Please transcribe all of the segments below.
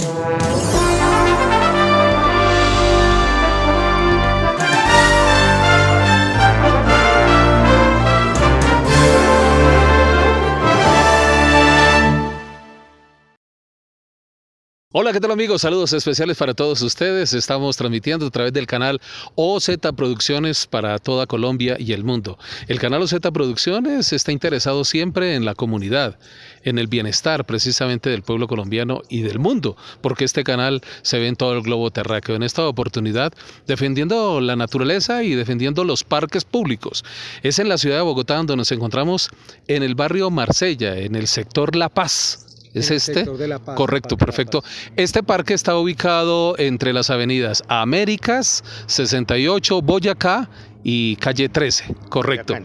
Música Hola, ¿qué tal amigos? Saludos especiales para todos ustedes. Estamos transmitiendo a través del canal OZ Producciones para toda Colombia y el mundo. El canal OZ Producciones está interesado siempre en la comunidad, en el bienestar precisamente del pueblo colombiano y del mundo, porque este canal se ve en todo el globo terráqueo. En esta oportunidad, defendiendo la naturaleza y defendiendo los parques públicos. Es en la ciudad de Bogotá donde nos encontramos en el barrio Marsella, en el sector La Paz ¿Es este? Correcto, perfecto. Este parque está ubicado entre las avenidas Américas, 68, Boyacá y calle 13. Correcto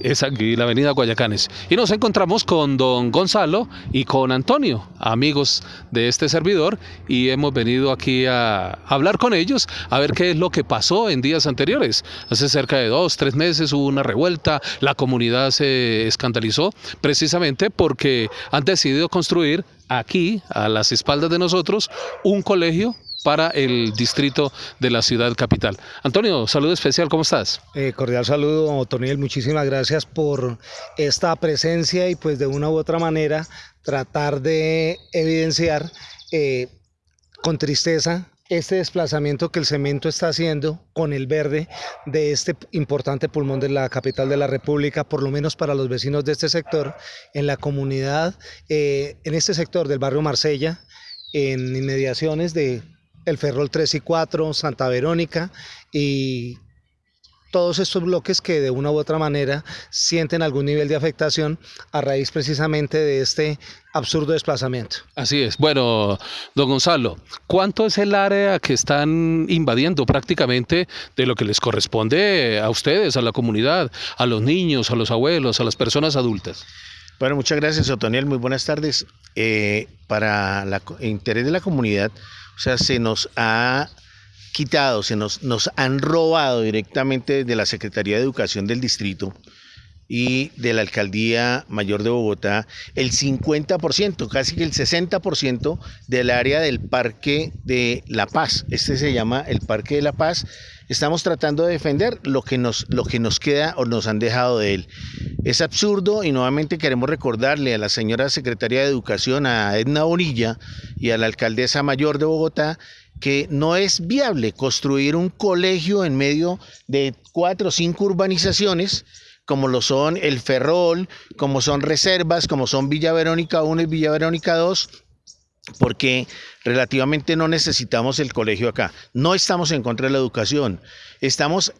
es aquí la avenida Guayacanes. Y nos encontramos con don Gonzalo y con Antonio, amigos de este servidor, y hemos venido aquí a hablar con ellos, a ver qué es lo que pasó en días anteriores. Hace cerca de dos, tres meses hubo una revuelta, la comunidad se escandalizó precisamente porque han decidido construir aquí, a las espaldas de nosotros, un colegio para el distrito de la ciudad capital. Antonio, saludo especial, ¿cómo estás? Eh, cordial saludo, Toniel, muchísimas gracias por esta presencia y pues de una u otra manera tratar de evidenciar eh, con tristeza este desplazamiento que el cemento está haciendo con el verde de este importante pulmón de la capital de la República, por lo menos para los vecinos de este sector, en la comunidad, eh, en este sector del barrio Marsella, en inmediaciones de el Ferrol 3 y 4, Santa Verónica y todos estos bloques que de una u otra manera sienten algún nivel de afectación a raíz precisamente de este absurdo desplazamiento. Así es. Bueno, don Gonzalo, ¿cuánto es el área que están invadiendo prácticamente de lo que les corresponde a ustedes, a la comunidad, a los niños, a los abuelos, a las personas adultas? Bueno, muchas gracias, Otoniel. Muy buenas tardes. Eh, para el interés de la comunidad, o sea, se nos ha quitado, se nos, nos han robado directamente de la Secretaría de Educación del distrito y de la Alcaldía Mayor de Bogotá el 50%, casi que el 60% del área del Parque de La Paz. Este se llama el Parque de La Paz. Estamos tratando de defender lo que nos, lo que nos queda o nos han dejado de él. Es absurdo y nuevamente queremos recordarle a la señora Secretaria de Educación, a Edna Orilla y a la Alcaldesa Mayor de Bogotá que no es viable construir un colegio en medio de cuatro o cinco urbanizaciones como lo son el Ferrol, como son Reservas, como son Villa Verónica 1 y Villa Verónica 2, porque relativamente no necesitamos el colegio acá. No estamos en contra de la educación, estamos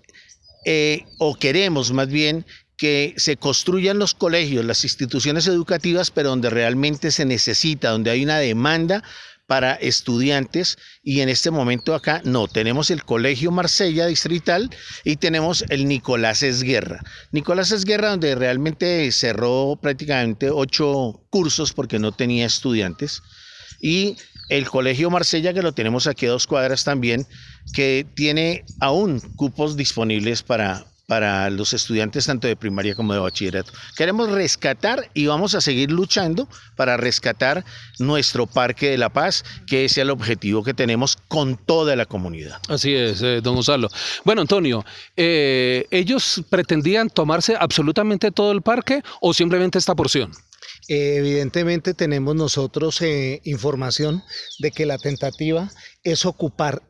eh, o queremos más bien que se construyan los colegios, las instituciones educativas, pero donde realmente se necesita, donde hay una demanda para estudiantes y en este momento acá no, tenemos el Colegio Marsella Distrital y tenemos el Nicolás Esguerra. Nicolás Esguerra donde realmente cerró prácticamente ocho cursos porque no tenía estudiantes y el Colegio Marsella que lo tenemos aquí a dos cuadras también que tiene aún cupos disponibles para, para los estudiantes tanto de primaria como de bachillerato. Queremos rescatar y vamos a seguir luchando para rescatar nuestro Parque de la Paz, que es el objetivo que tenemos con toda la comunidad. Así es, eh, don Gonzalo. Bueno, Antonio, eh, ¿ellos pretendían tomarse absolutamente todo el parque o simplemente esta porción? evidentemente tenemos nosotros eh, información de que la tentativa es ocupar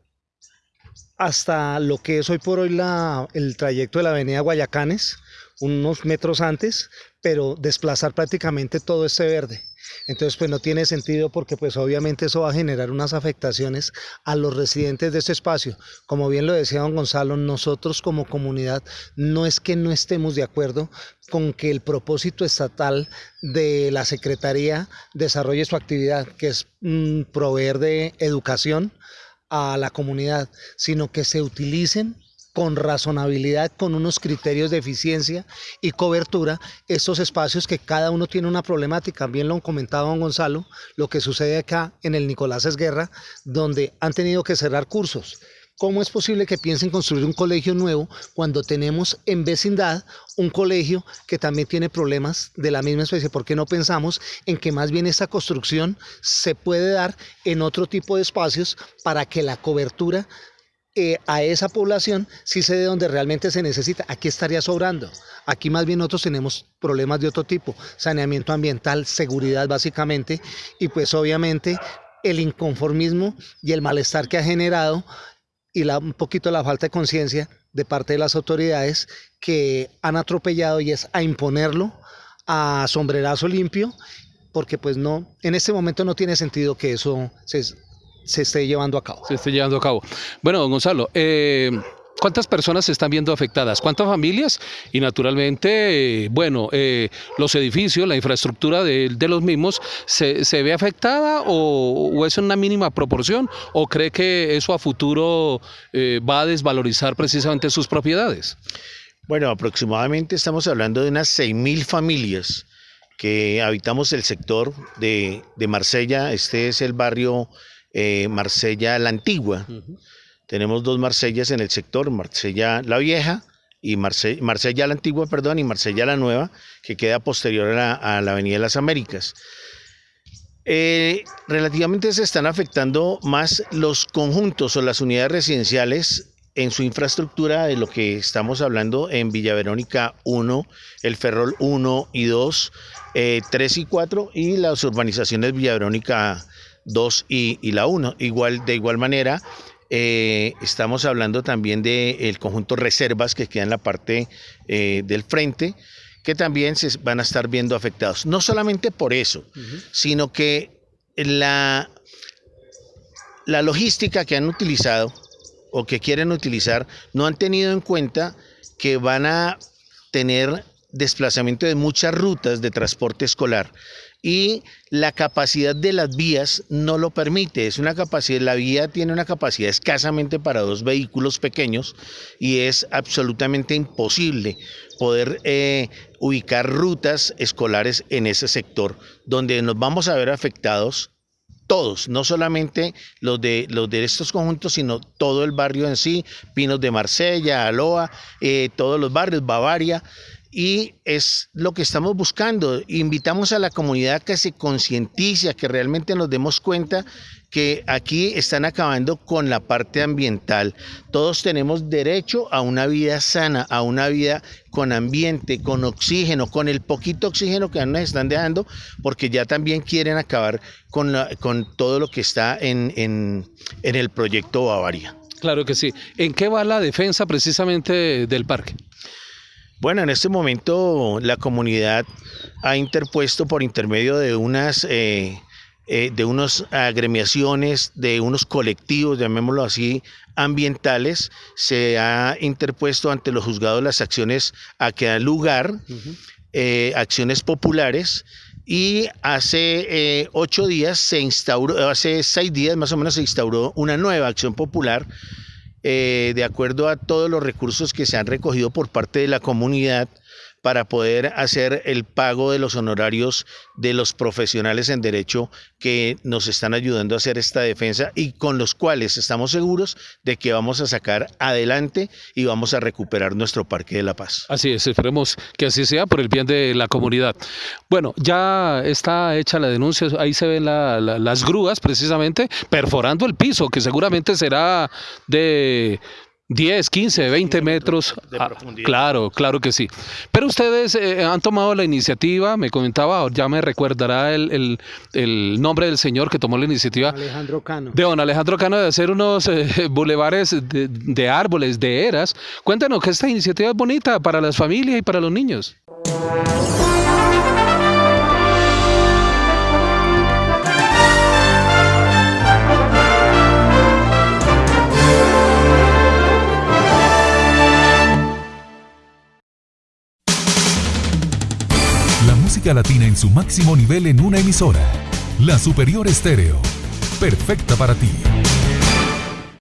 hasta lo que es hoy por hoy la, el trayecto de la avenida Guayacanes, unos metros antes, pero desplazar prácticamente todo este verde. Entonces, pues no tiene sentido porque pues obviamente eso va a generar unas afectaciones a los residentes de este espacio. Como bien lo decía don Gonzalo, nosotros como comunidad no es que no estemos de acuerdo con que el propósito estatal de la Secretaría desarrolle su actividad, que es mm, proveer de educación, a la comunidad, sino que se utilicen con razonabilidad, con unos criterios de eficiencia y cobertura, estos espacios que cada uno tiene una problemática. Bien lo comentaba don Gonzalo, lo que sucede acá en el Nicolás Esguerra, donde han tenido que cerrar cursos ¿Cómo es posible que piensen construir un colegio nuevo cuando tenemos en vecindad un colegio que también tiene problemas de la misma especie? ¿Por qué no pensamos en que más bien esta construcción se puede dar en otro tipo de espacios para que la cobertura eh, a esa población sí se dé donde realmente se necesita. Aquí estaría sobrando. Aquí más bien nosotros tenemos problemas de otro tipo, saneamiento ambiental, seguridad básicamente, y pues obviamente el inconformismo y el malestar que ha generado y la, un poquito la falta de conciencia de parte de las autoridades que han atropellado y es a imponerlo a sombrerazo limpio, porque pues no, en este momento no tiene sentido que eso se, se esté llevando a cabo. Se esté llevando a cabo. Bueno, Gonzalo, eh, ¿Cuántas personas se están viendo afectadas? ¿Cuántas familias? Y naturalmente, eh, bueno, eh, los edificios, la infraestructura de, los mismos, ¿se, ve afectada o, es en una mínima proporción? ¿O cree que eso a futuro va a desvalorizar precisamente sus propiedades? Bueno, aproximadamente estamos hablando de unas 6.000 familias que habitamos el sector de, de Marsella. Este es el barrio eh, Marsella la Antigua. Tenemos dos Marsellas en el sector, Marsella la Vieja y Marsella, la Antigua, perdón, y Marsella la Nueva, que queda posterior a la, Avenida de las Américas. Eh, relativamente se están afectando más los conjuntos o las unidades residenciales en su infraestructura de lo que estamos hablando en Villa Verónica 1, el Ferrol 1 y 2, 3 eh, y 4 y las urbanizaciones Villa Verónica 2 y, la 1. Igual, de igual manera, eh, estamos hablando también del conjunto reservas que queda en la parte eh, del frente, que también se van a estar viendo afectados. No solamente por eso, sino que la, la logística que han utilizado o que quieren utilizar no han tenido en cuenta que van a tener desplazamiento de muchas rutas de transporte escolar y la capacidad de las vías no lo permite. Es una capacidad, la vía tiene una capacidad escasamente para dos vehículos pequeños y es absolutamente imposible poder eh, ubicar rutas escolares en ese sector, donde nos vamos a ver afectados todos, no solamente los de, los de estos conjuntos, sino todo el barrio en sí, Pinos de Marsella, Aloa, eh, todos los barrios, Bavaria y es lo que estamos buscando. Invitamos a la comunidad que se concientice, que realmente nos demos cuenta que aquí están acabando con la parte ambiental. Todos tenemos derecho a una vida sana, a una vida con ambiente, con oxígeno, con el poquito oxígeno que nos están dejando, porque ya también quieren acabar con, con todo lo que está en, en, en el proyecto Bavaria. Claro que sí. ¿En qué va la defensa precisamente del parque? Bueno, en este momento la comunidad ha interpuesto por intermedio de unas eh, eh, de unas agremiaciones, de unos colectivos, llamémoslo así, ambientales, se ha interpuesto ante los juzgados las acciones a que dan lugar, eh, acciones populares, y hace ocho días se instauró, hace seis días más o menos se instauró una nueva acción popular eh, de acuerdo a todos los recursos que se han recogido por parte de la comunidad para poder hacer el pago de los honorarios de los profesionales en derecho que nos están ayudando a hacer esta defensa y con los cuales estamos seguros de que vamos a sacar adelante y vamos a recuperar nuestro Parque de la Paz. Así es, esperemos que así sea por el bien de la comunidad. Bueno, ya está hecha la denuncia, ahí se ven las grúas precisamente perforando el piso, que seguramente será de 10, 15, 20 metros. De ah, profundidad. claro, claro que sí. Pero ustedes eh, han tomado la iniciativa, me comentaba, ya me recordará el, nombre del señor que tomó la iniciativa. Alejandro Cano. De don Alejandro Cano de hacer unos eh, bulevares de, de, árboles, de eras. Cuéntanos que esta iniciativa es bonita para las familias y para los niños. Latina en su máximo nivel en una emisora. La Superior Estéreo. Perfecta para ti.